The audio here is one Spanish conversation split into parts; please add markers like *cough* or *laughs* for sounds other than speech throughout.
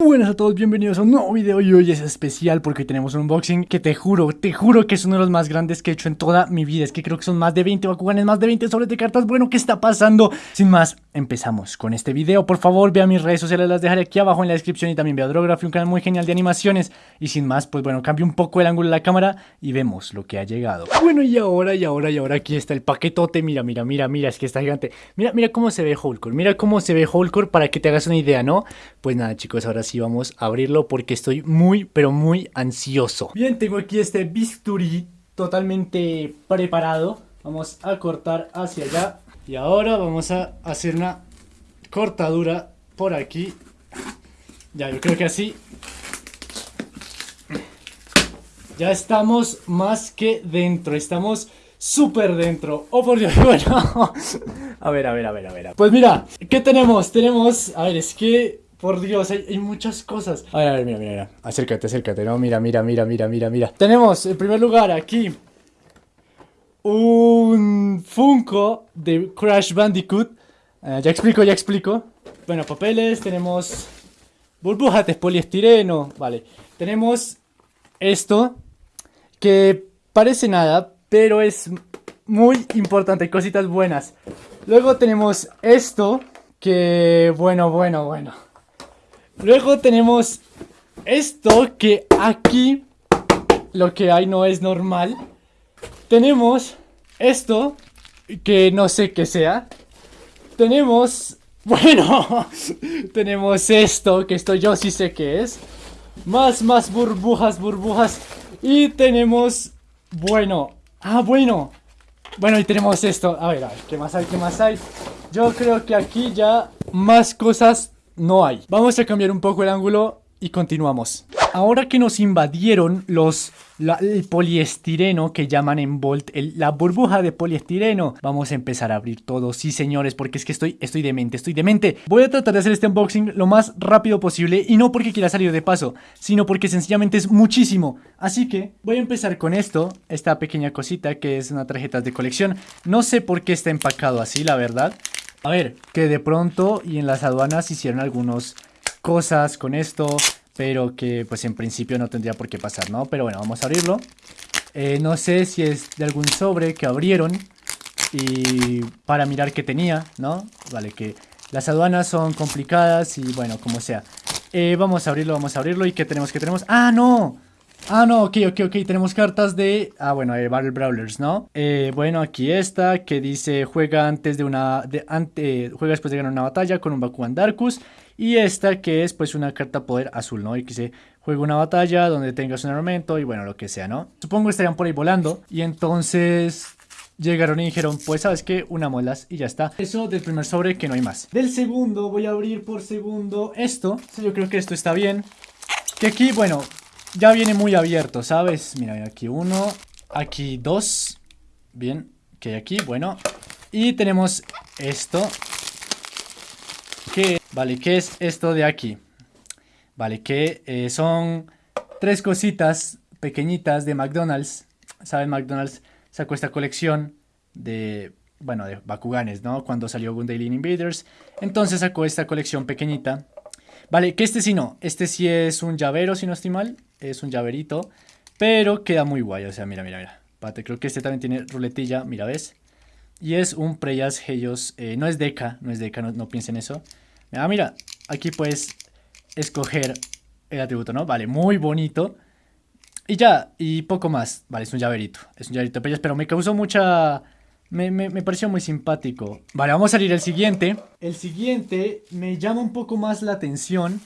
Buenas a todos, bienvenidos a un nuevo video y hoy es especial porque tenemos un unboxing que te juro, te juro que es uno de los más grandes que he hecho en toda mi vida. Es que creo que son más de 20 Bakuganes, más de 20 sobres de cartas, bueno, ¿qué está pasando? Sin más, empezamos con este video, por favor vea mis redes sociales, las dejaré aquí abajo en la descripción y también vea Drography, un canal muy genial de animaciones. Y sin más, pues bueno, cambio un poco el ángulo de la cámara y vemos lo que ha llegado. Bueno, y ahora, y ahora, y ahora aquí está el paquetote, mira, mira, mira, mira, es que está gigante. Mira, mira cómo se ve Hulkor, mira cómo se ve Hulkor para que te hagas una idea, ¿no? Pues nada chicos, ahora sí vamos a abrir porque estoy muy, pero muy ansioso. Bien, tengo aquí este bisturí totalmente preparado. Vamos a cortar hacia allá. Y ahora vamos a hacer una cortadura por aquí. Ya, yo creo que así. Ya estamos más que dentro. Estamos súper dentro. Oh, por Dios, *laughs* bueno. a ver, a ver, a ver, a ver. Pues mira, ¿qué tenemos? Tenemos, a ver, es que por Dios, hay, muchas cosas. A ver, a ver, mira, mira, mira. Acércate, acércate, ¿no? Mira, mira, mira, mira, mira, mira. Tenemos, en primer lugar, aquí un Funko de Crash Bandicoot. Eh, ya explico, ya explico. Bueno, papeles, tenemos burbujas de poliestireno. Vale, tenemos esto que parece nada, pero es muy importante, cositas buenas. Luego tenemos esto que, bueno, bueno, bueno. Luego tenemos esto que aquí lo que hay no es normal. Tenemos esto que no sé qué sea. Tenemos, *laughs* bueno, tenemos esto que esto yo sí sé qué es. Más, más burbujas, burbujas. Y tenemos, bueno, ah, bueno. Bueno, y tenemos esto. A ver, a ver, ¿qué más hay? ¿Qué más hay? Yo creo que aquí ya más cosas no hay. Vamos a cambiar un poco el ángulo y continuamos. Ahora que nos invadieron los el poliestireno que llaman en Volt, la burbuja de poliestireno, vamos a empezar a abrir todo, sí señores, porque es que estoy, estoy demente, estoy demente. Voy a tratar de hacer este unboxing lo más rápido posible y no porque quiera salir de paso, sino porque sencillamente es muchísimo. Así que voy a empezar con esto, esta pequeña cosita que es una tarjeta de colección. No sé por qué está empacado así, la verdad. A ver, que de pronto y en las aduanas hicieron algunas cosas con esto, pero que pues en principio no tendría por qué pasar, ¿no? Pero bueno, vamos a abrirlo. Eh, no sé si es de algún sobre que abrieron y para mirar qué tenía, ¿no? Vale, que las aduanas son complicadas y bueno, como sea. Eh, vamos a abrirlo, vamos a abrirlo. ¿Y qué tenemos? ¿Qué tenemos? ¡Ah, no! Ah, no, ok, ok, ok, tenemos cartas de... Ah, bueno, de Battle Brawlers, ¿no? Eh, bueno, aquí esta, que dice juega antes de una... De, ante, juega después de ganar una batalla con un Bakugan Darkus. Y esta que es pues una carta poder azul, ¿no? Y que dice juega una batalla donde tengas un armamento y bueno, lo que sea, ¿no? Supongo que estarían por ahí volando. Y entonces llegaron y dijeron, pues sabes que una molas y ya está. Eso del primer sobre que no hay más. Del segundo voy a abrir por segundo esto. Yo creo que esto está bien. Que aquí, bueno, ya viene muy abierto, ¿sabes? Mira, aquí uno, aquí dos. Bien, que hay aquí, bueno. Y tenemos esto. Que, vale, ¿qué es esto de aquí? Vale, que eh, son tres cositas pequeñitas de McDonald's. ¿Saben? McDonald's sacó esta colección de, bueno, de Bakuganes, ¿no? Cuando salió Gundam Invaders. Entonces sacó esta colección pequeñita. Vale, que este sí no. Este sí es un llavero, si no estoy mal es un llaverito, pero queda muy guay, o sea, mira, mira, mira. Pate, creo que este también tiene ruletilla, mira, ¿ves? Y es un Preyas Helios, eh, no es Deca, no es Deca, no, no piensen eso. Ah, mira, aquí puedes escoger el atributo, ¿no? Vale, muy bonito. Y ya, y poco más. Vale, es un llaverito, es un llaverito de pero me causó mucha... Me, me, me, pareció muy simpático. Vale, vamos a salir el siguiente. El siguiente me llama un poco más la atención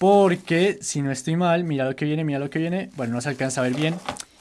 porque, si no estoy mal, mira lo que viene, mira lo que viene. Bueno, no se alcanza a ver bien.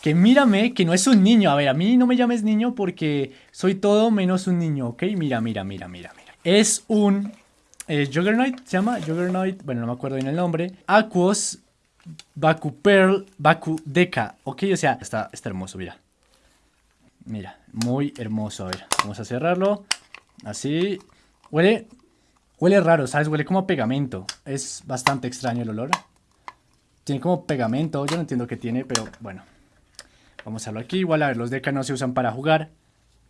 Que mírame, que no es un niño. A ver, a mí no me llames niño porque soy todo menos un niño, ¿ok? Mira, mira, mira, mira, mira. Es un eh, Juggernaut, se llama Juggernaut, bueno, no me acuerdo bien el nombre. Aquos Baku Pearl Baku Deca, ¿ok? O sea, está, está hermoso, mira. Mira, muy hermoso. A ver, vamos a cerrarlo. Así. Huele Huele raro, ¿sabes? Huele como a pegamento. Es bastante extraño el olor. Tiene como pegamento. Yo no entiendo qué tiene, pero bueno. Vamos a verlo aquí. Igual, a ver, los deca no se usan para jugar.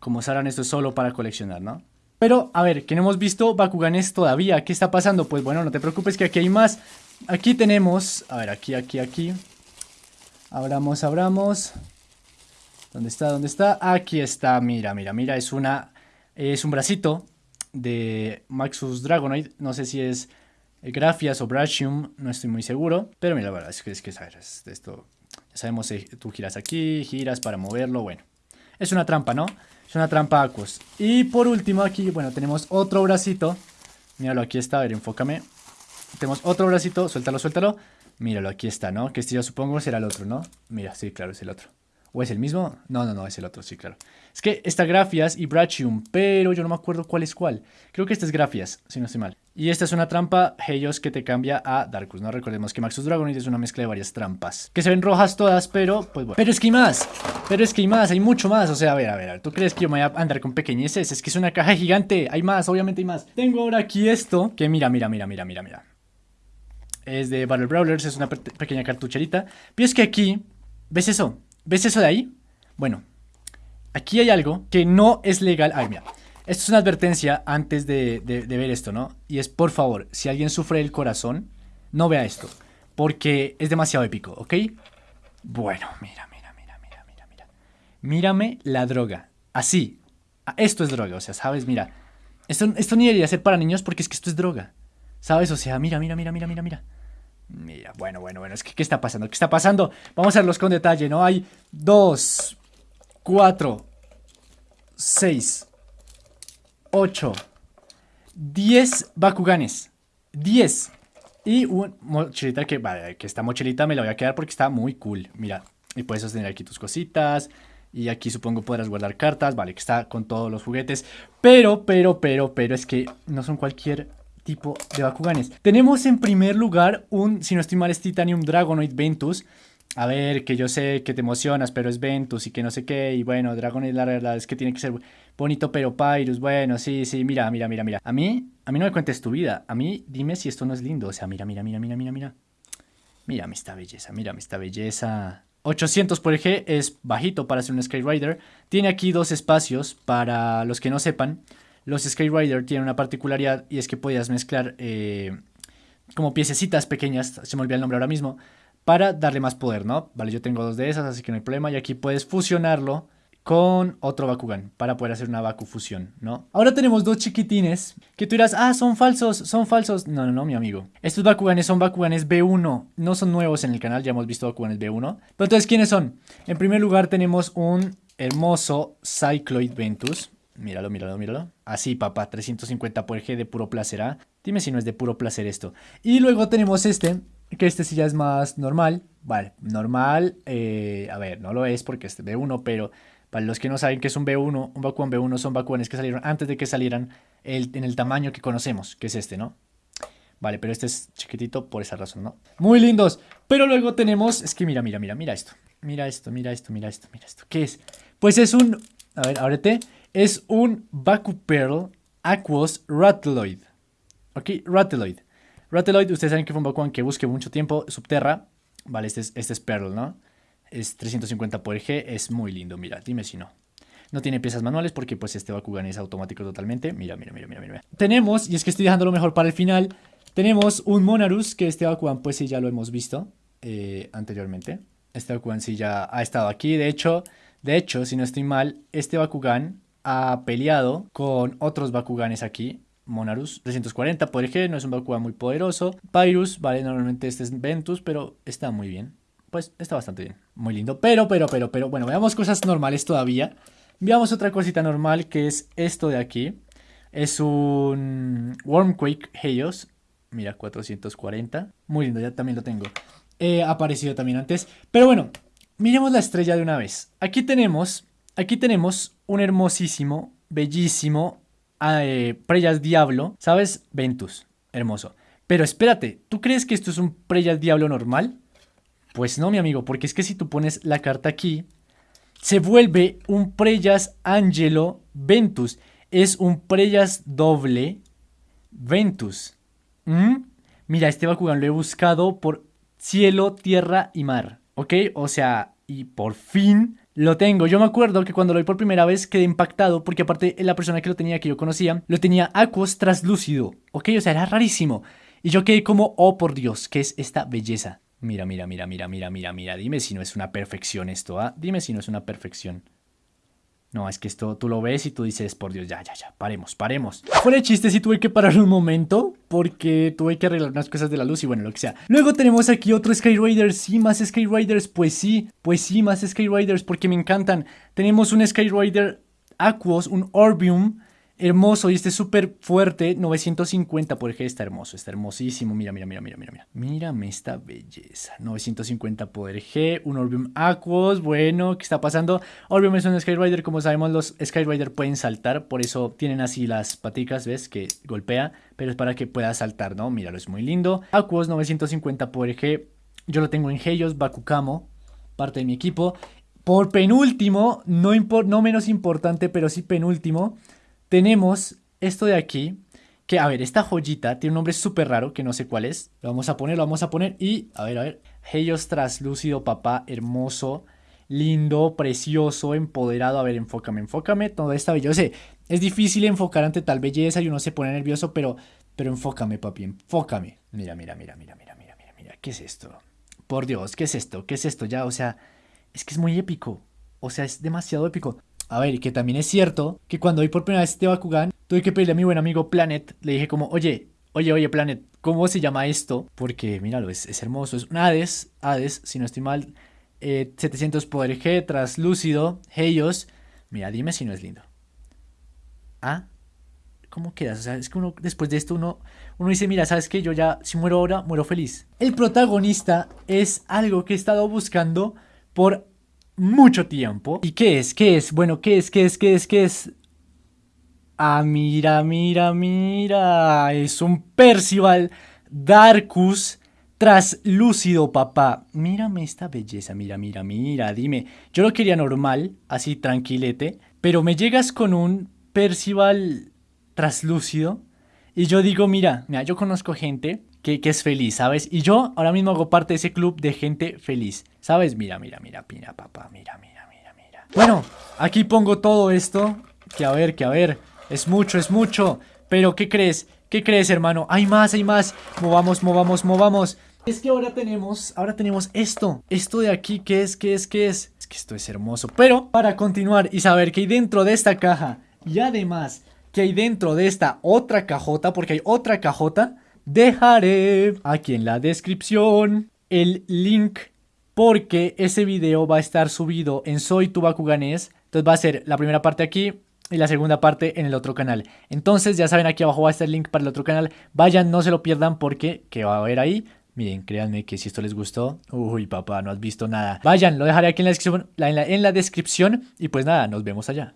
Como sabrán, esto es solo para coleccionar, ¿no? Pero, a ver, que no hemos visto Bakuganes todavía. ¿Qué está pasando? Pues bueno, no te preocupes que aquí hay más. Aquí tenemos, a ver, aquí, aquí, aquí. Abramos, abramos. ¿Dónde está? ¿Dónde está? Aquí está, mira, mira, mira, es una, es un bracito de Maxus Dragonoid. No sé si es Grafias o Brachium, no estoy muy seguro. Pero mira, la verdad es que, es que sabes, esto, ya sabemos, eh, tú giras aquí, giras para moverlo, bueno. Es una trampa, ¿no? Es una trampa Aquos. Y por último aquí, bueno, tenemos otro bracito. Míralo, aquí está, a ver, enfócame. Tenemos otro bracito, suéltalo, suéltalo. Míralo, aquí está, ¿no? Que este yo supongo será el otro, ¿no? Mira, sí, claro, es el otro. ¿O es el mismo? No, no, no, es el otro, sí, claro. Es que está Grafias y Brachium, pero yo no me acuerdo cuál es cuál. Creo que este es Grafias, si no estoy mal. Y esta es una trampa Helios que te cambia a Darkus, ¿no? Recordemos que Maxus Dragonite es una mezcla de varias trampas. Que se ven rojas todas, pero pues bueno. Pero es que hay más, pero es que hay más, hay mucho más. O sea, a ver, a ver, ¿tú crees que yo me voy a andar con pequeñeces? Es que es una caja gigante, hay más, obviamente hay más. Tengo ahora aquí esto, que mira, mira, mira, mira, mira, mira. Es de Battle Brawlers, es una pequeña cartucherita. Pero es que aquí, ¿ves eso? ¿Ves eso de ahí? Bueno, aquí hay algo que no es legal. Ay, mira. Esto es una advertencia antes de, ver esto, ¿no? Y es, por favor, si alguien sufre el corazón, no vea esto. Porque es demasiado épico, ¿ok? Bueno, mira, mira, mira, mira, mira, mira. Mírame la droga. Así. Ah, esto es droga, o sea, ¿sabes? Mira. Esto, esto ni debería ser para niños porque es que esto es droga. ¿Sabes? O sea, mira, mira, mira, mira, mira, mira. Mira, bueno, bueno, bueno, es que ¿qué está pasando? ¿Qué está pasando? Vamos a verlos con detalle, ¿no? Hay dos, cuatro, seis, ocho, diez Bakuganes. Diez. Y una mochilita que, vale, que esta mochilita me la voy a quedar porque está muy cool. Mira, y puedes sostener aquí tus cositas. Y aquí supongo podrás guardar cartas, vale, que está con todos los juguetes. Pero, pero, pero, pero es que no son cualquier tipo de Bakuganes. Tenemos en primer lugar un, si no estoy mal, es Titanium Dragonoid Ventus. A ver, que yo sé que te emocionas, pero es Ventus y que no sé qué. Y bueno, Dragonoid la verdad es que tiene que ser bonito, pero Pyrus, bueno, sí, sí, mira, mira, mira, mira. A mí, a mí no me cuentes tu vida. A mí, dime si esto no es lindo. O sea, mira, mira, mira, mira, mira, mira. Mírame esta belleza, mírame esta belleza. 800 por eje es bajito para ser un Skyrider. Tiene aquí dos espacios para los que no sepan. Los Skyrider tienen una particularidad y es que podías mezclar eh, como piececitas pequeñas, se me olvidó el nombre ahora mismo, para darle más poder, ¿no? Vale, yo tengo dos de esas, así que no hay problema. Y aquí puedes fusionarlo con otro Bakugan para poder hacer una Baku fusión, ¿no? Ahora tenemos dos chiquitines que tú dirás, ah, son falsos, son falsos. No, no, no, mi amigo. Estos Bakuganes son Bakuganes B1, no son nuevos en el canal, ya hemos visto Bakuganes B1. Pero entonces, ¿quiénes son? En primer lugar tenemos un hermoso Cycloid Ventus, Míralo, míralo, míralo. Así, papá, 350 por G de puro placer, ¿ah? Dime si no es de puro placer esto. Y luego tenemos este, que este sí ya es más normal. Vale, normal, eh, a ver, no lo es porque es B1, pero para los que no saben que es un B1, un Bakugan B1 son Bakuganes que salieron antes de que salieran en el tamaño que conocemos, que es este, ¿no? Vale, pero este es chiquitito por esa razón, ¿no? Muy lindos. Pero luego tenemos, es que mira, mira, mira, mira esto. Mira esto, mira esto, mira esto, mira esto. ¿Qué es? Pues es un, a ver, ábrete es un Baku Pearl Aquos Rattloid. Ok, Rattloid. Rattloid, ustedes saben que fue un Bakugan que busque mucho tiempo subterra. Vale, este es, este es Pearl, ¿no? Es 350 por G, es muy lindo, mira, dime si no. No tiene piezas manuales porque pues este Bakugan es automático totalmente. Mira, mira, mira, mira, mira. Tenemos, y es que estoy dejando lo mejor para el final, tenemos un Monarus, que este Bakugan pues sí ya lo hemos visto eh, anteriormente. Este Bakugan sí ya ha estado aquí, de hecho, de hecho, si no estoy mal, este Bakugan ha peleado con otros Bakuganes aquí. Monarus 340 por ejemplo, no es un Bakugan muy poderoso. Pyrus, vale, normalmente este es Ventus, pero está muy bien. Pues está bastante bien, muy lindo. Pero, pero, pero, pero, bueno, veamos cosas normales todavía. Veamos otra cosita normal que es esto de aquí. Es un Wormquake Helios. Mira, 440. Muy lindo, ya también lo tengo. He aparecido también antes. Pero bueno, miremos la estrella de una vez. Aquí tenemos Aquí tenemos un hermosísimo, bellísimo eh, Preyas Diablo, ¿sabes? Ventus, hermoso. Pero espérate, ¿tú crees que esto es un Preyas Diablo normal? Pues no, mi amigo, porque es que si tú pones la carta aquí, se vuelve un Preyas Angelo Ventus. Es un Preyas doble Ventus. ¿Mm? Mira, este Bakugan lo he buscado por cielo, tierra y mar. ¿Ok? O sea, y por fin lo tengo. Yo me acuerdo que cuando lo vi por primera vez quedé impactado porque aparte la persona que lo tenía que yo conocía lo tenía Aquos traslúcido. Ok, o sea, era rarísimo. Y yo quedé como, oh por Dios, ¿qué es esta belleza? Mira, mira, mira, mira, mira, mira, mira. Dime si no es una perfección esto, ¿ah? Dime si no es una perfección. No, es que esto tú lo ves y tú dices, por Dios, ya, ya, ya, paremos, paremos. Fuera de chiste, sí tuve que parar un momento porque tuve que arreglar unas cosas de la luz y bueno, lo que sea. Luego tenemos aquí otro Skyriders, sí, más Skyriders, pues sí, pues sí, más Skyriders porque me encantan. Tenemos un Skyrider Aquos, un Orbium, hermoso y este es súper fuerte, 950 por eje, está hermoso, está hermosísimo, mira, mira, mira, mira, mira, mira, mírame esta belleza, 950 poder G, un Orbium Aquos, bueno, ¿qué está pasando? Orbium es un Skyrider, como sabemos los Skyrider pueden saltar, por eso tienen así las paticas, ¿ves? Que golpea, pero es para que pueda saltar, ¿no? Míralo, es muy lindo. Aquos, 950 poder G, yo lo tengo en Helios, Bakukamo, parte de mi equipo. Por penúltimo, no, no menos importante, pero sí penúltimo, tenemos esto de aquí, que a ver, esta joyita tiene un nombre súper raro, que no sé cuál es. Lo vamos a poner, lo vamos a poner y, a ver, a ver. Helios traslúcido, papá, hermoso, lindo, precioso, empoderado. A ver, enfócame, enfócame. Toda esta belleza. es difícil enfocar ante tal belleza y uno se pone nervioso, pero, pero enfócame, papi, enfócame. Mira, mira, mira, mira, mira, mira, mira, mira. ¿Qué es esto? Por Dios, ¿qué es esto? ¿Qué es esto? Ya, o sea, es que es muy épico. O sea, es demasiado épico. A ver, que también es cierto que cuando vi por primera vez este Bakugan, tuve que pedirle a mi buen amigo Planet, le dije como, oye, oye, oye Planet, ¿cómo se llama esto? Porque, míralo, es, es hermoso, es un Hades, Hades, si no estoy mal, 700 eh, poder G, traslúcido, Heios, mira, dime si no es lindo. ¿Ah? ¿Cómo quedas? O sea, es que uno, después de esto, uno, uno dice, mira, ¿sabes qué? Yo ya, si muero ahora, muero feliz. El protagonista es algo que he estado buscando por mucho tiempo. ¿Y qué es? ¿Qué es? Bueno, ¿qué es? ¿Qué es? ¿Qué es? ¿Qué es? Ah, mira, mira, mira. Es un Percival Darkus traslúcido, papá. Mírame esta belleza, mira, mira, mira. Dime, yo lo quería normal, así tranquilete, pero me llegas con un Percival traslúcido y yo digo, mira, mira, yo conozco gente que, es feliz, ¿sabes? Y yo ahora mismo hago parte de ese club de gente feliz, ¿sabes? Mira, mira, mira, mira, papá, mira, mira, mira, mira. Bueno, aquí pongo todo esto, que a ver, que a ver, es mucho, es mucho, pero ¿qué crees? ¿Qué crees, hermano? Hay más, hay más. Movamos, movamos, movamos. Es que ahora tenemos, ahora tenemos esto. Esto de aquí, ¿qué es? ¿Qué es? ¿Qué es? Es que esto es hermoso. Pero para continuar y saber que hay dentro de esta caja y además que hay dentro de esta otra cajota, porque hay otra cajota, Dejaré aquí en la descripción el link porque ese video va a estar subido en Soy Tu Bakuganés. Entonces va a ser la primera parte aquí y la segunda parte en el otro canal. Entonces ya saben, aquí abajo va a estar el link para el otro canal. Vayan, no se lo pierdan porque ¿qué va a haber ahí? Miren, créanme que si esto les gustó, uy papá, no has visto nada. Vayan, lo dejaré aquí en la descripción, en la descripción y pues nada, nos vemos allá.